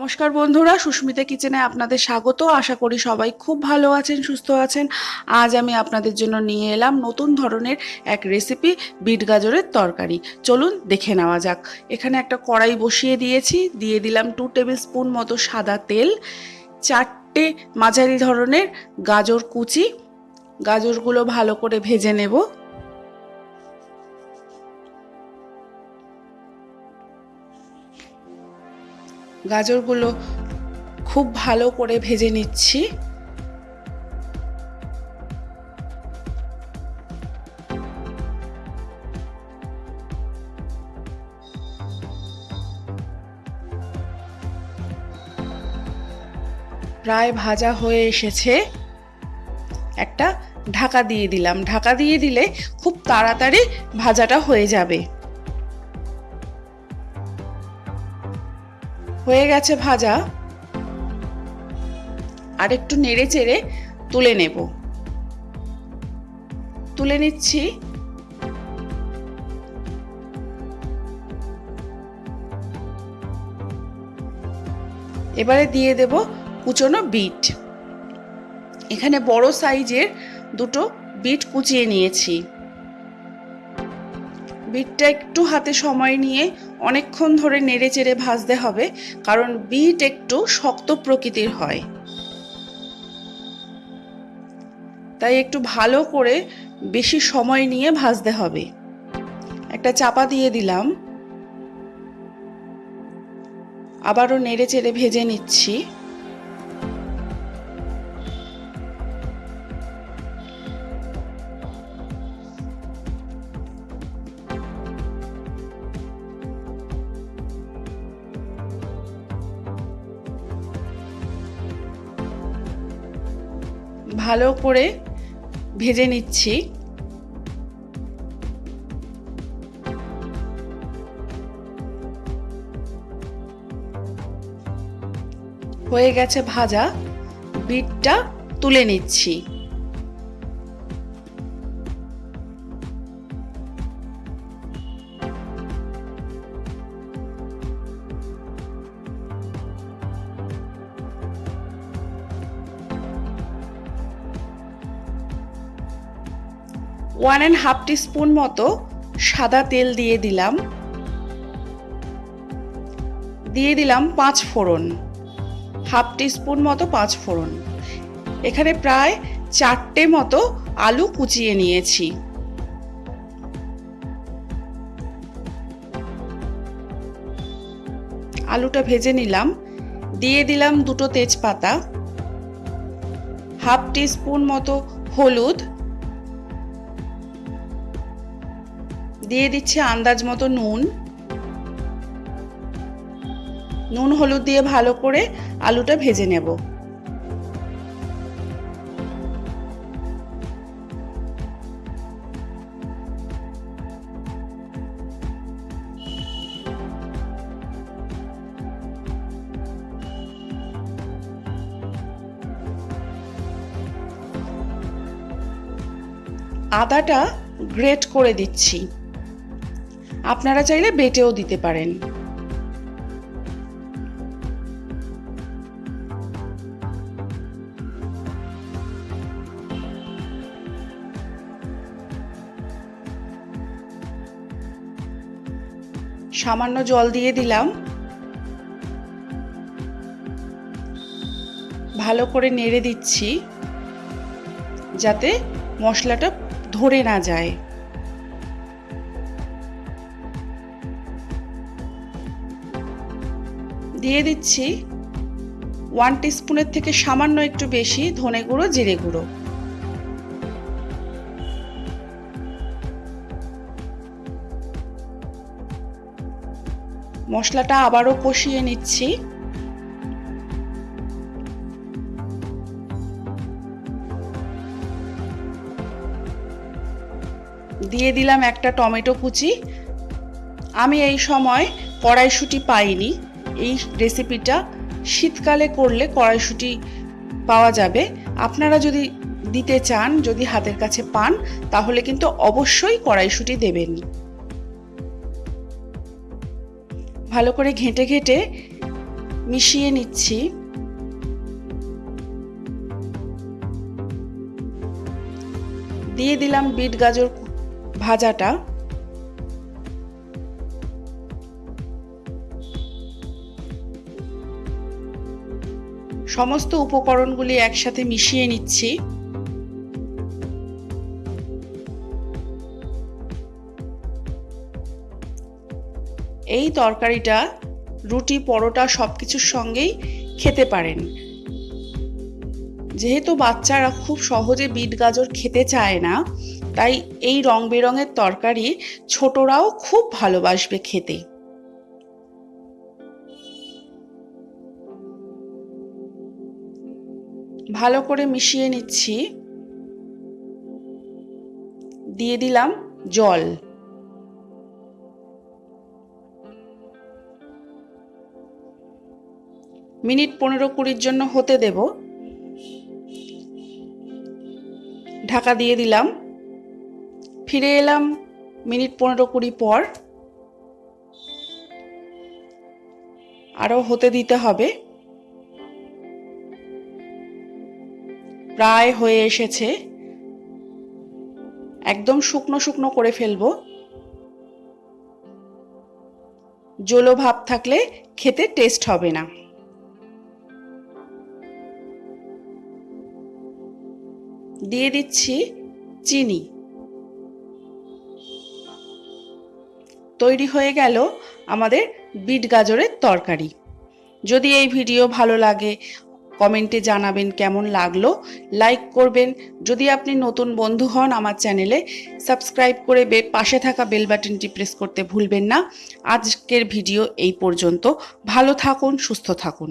নমস্কার বন্ধুরা, সুস্মিতা কিচেনে আপনাদের স্বাগত। আশা করি সবাই খুব ভালো আছেন, সুস্থ আছেন। আজ আমি আপনাদের জন্য নিয়ে এলাম নতুন ধরনের এক রেসিপি বিট গাজরের তরকারি। চলুন দেখে নেওয়া যাক। এখানে একটা কড়াই বসিয়ে দিয়েছি। দিয়ে দিলাম টু টেবিল স্পুন মতো সাদা তেল, চারটে মাঝারি ধরনের গাজর কুচি। গাজরগুলো ভালো করে ভেজে নেব। গাজরগুলো খুব ভালো করে ভেজে নিচ্ছি। প্রায় ভাজা হয়ে এসেছে। একটা ঢাকা দিয়ে দিলাম। ঢাকা দিয়ে দিলে খুব তাড়াতাড়ি ভাজাটা হয়ে যাবে। হয়ে গেছে ভাজা। আর একটু নেড়ে চেড়ে তুলে নেব। তুলে নিচ্ছি। এবারে দিয়ে দেব কুচনো বিট। এখানে বড় সাইজের দুটো বিট কুচিয়ে নিয়েছি। বিটটা একটু হাতে সময় নিয়ে অনেকক্ষণ ধরে নেড়ে চেড়ে ভাজতে হবে, কারণ বিট একটু শক্ত প্রকৃতির হয়। তাই একটু ভালো করে বেশি সময় নিয়ে ভাজতে হবে। একটা চাপা দিয়ে দিলাম। আবারও নেড়ে চেড়ে ভেজে নিচ্ছি। ভালো করে ভেজে নিচ্ছি। হয়ে গেছে ভাজা। বিটটা তুলে নিচ্ছি। ওয়ান অ্যান্ড হাফ স্পুন মতো সাদা তেল দিয়ে দিলাম। দিয়ে দিলাম পাঁচ ফোড়ন। হাফ স্পুন মতো পাঁচ ফোড়ন। এখানে প্রায় চারটে মতো আলু কুচিয়ে নিয়েছি। আলুটা ভেজে নিলাম। দিয়ে দিলাম দুটো তেজপাতা। হাফ স্পুন মতো হলুদ। দিয়ে দিচ্ছি আন্দাজ মতো নুন। নুন হলুদ দিয়ে ভালো করে আলুটা ভেজে নেব। আদাটা গ্রেট করে দিচ্ছি। আপনারা চাইলে বেটেও দিতে পারেন। সামান্য জল দিয়ে দিলাম। ভালো করে নেড়ে দিচ্ছি, যাতে মশলাটা ধরে না যায়। দিয়ে দিচ্ছি ওয়ান টিস্পুনের থেকে সামান্য একটু বেশি ধনে গুঁড়ো, জিরে গুঁড়ো। মশলাটা আবারও কষিয়ে নিচ্ছি। দিয়ে দিলাম একটা টমেটো কুচি। আমি এই সময় কড়াইশুটি পাইনি। এই রেসিপিটা শীতকালে করলে কড়াইশুটি পাওয়া যাবে। আপনারা যদি দিতে চান, যদি হাতের কাছে পান, তাহলে কিন্তু অবশ্যই কড়াইশুটি দেবেন। ভালো করে ঘেঁটে ঘেঁটে মিশিয়ে নিচ্ছি। দিয়ে দিলাম বিট গাজর ভাজাটা। সমস্ত উপকরণগুলি একসাথে মিশিয়ে নিচ্ছি। এই তরকারিটা রুটি, পরোটা সব কিছুর সঙ্গেই খেতে পারেন। যেহেতু বাচ্চারা খুব সহজে বিট গাজর খেতে চায় না, তাই এই রং বেরঙের তরকারি ছোটরাও খুব ভালোবাসবে খেতে। ভালো করে মিশিয়ে নিচ্ছি। দিয়ে দিলাম জল। মিনিট পনেরো কুড়ির জন্য হতে দেব। ঢাকা দিয়ে দিলাম। ফিরে এলাম মিনিট পনেরো কুড়ি পর। আরও হতে দিতে হবে। প্রায় হয়ে এসেছে। একদম শুকনো শুকনো করে ফেলব। জলো ভাব থাকলে খেতে টেস্ট হবে না। দিয়ে দিচ্ছি চিনি। তৈরি হয়ে গেল আমাদের বিট গাজরের তরকারি। যদি এই ভিডিও ভালো লাগে কমেন্টে জানাবেন কেমন লাগল। লাইক করবেন। যদি আপনি নতুন বন্ধু হন আমার চ্যানেলে, সাবস্ক্রাইব করে পাশে থাকা বেল বাটনটি প্রেস করতে ভুলবেন না। আজকের ভিডিও এই পর্যন্ত। ভালো থাকুন, সুস্থ থাকুন।